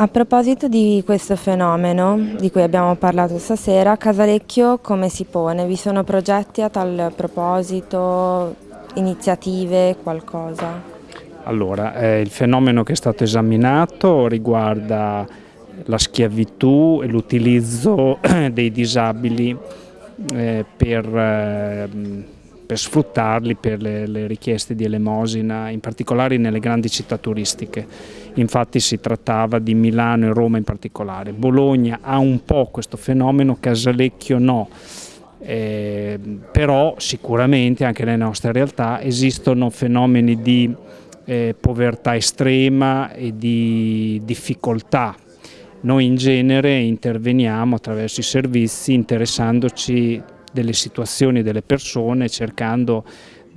A proposito di questo fenomeno di cui abbiamo parlato stasera, Casalecchio come si pone? Vi sono progetti a tal proposito, iniziative, qualcosa? Allora, eh, il fenomeno che è stato esaminato riguarda la schiavitù e l'utilizzo dei disabili eh, per eh, per sfruttarli per le, le, richieste di elemosina, in particolare nelle grandi città turistiche. Infatti si trattava di Milano e Roma in particolare. Bologna ha un po' questo fenomeno, Casalecchio no. Eh, però sicuramente anche nelle nostre realtà esistono fenomeni di eh, povertà estrema e di difficoltà noi in genere interveniamo attraverso i servizi interessandoci delle situazioni delle persone cercando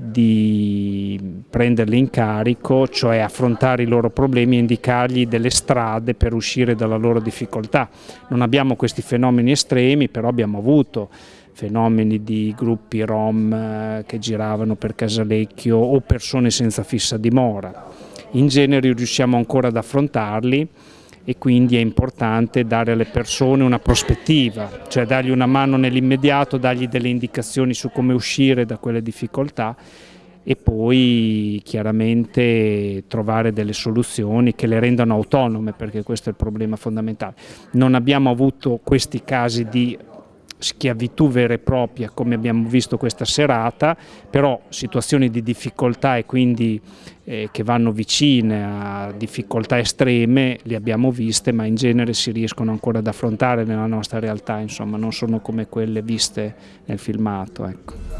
di prenderle in carico, cioè affrontare i loro problemi e indicargli delle strade per uscire dalla loro difficoltà. Non abbiamo questi fenomeni estremi, però abbiamo avuto fenomeni di gruppi rom eh, che giravano per Casalecchio o persone senza fissa dimora. In genere riusciamo ancora ad affrontarli e quindi è importante dare alle persone una prospettiva, cioè dargli una mano nell'immediato, dargli delle indicazioni su come uscire da quelle difficoltà e poi chiaramente trovare delle soluzioni che le rendano autonome perché questo è il problema fondamentale. Non abbiamo avuto questi casi di schiavitù vera e propria come abbiamo visto questa serata, però situazioni di difficoltà e quindi eh, che vanno vicine a difficoltà estreme le abbiamo viste ma in genere si riescono ancora ad affrontare nella nostra realtà, insomma non sono come quelle viste nel filmato. Ecco.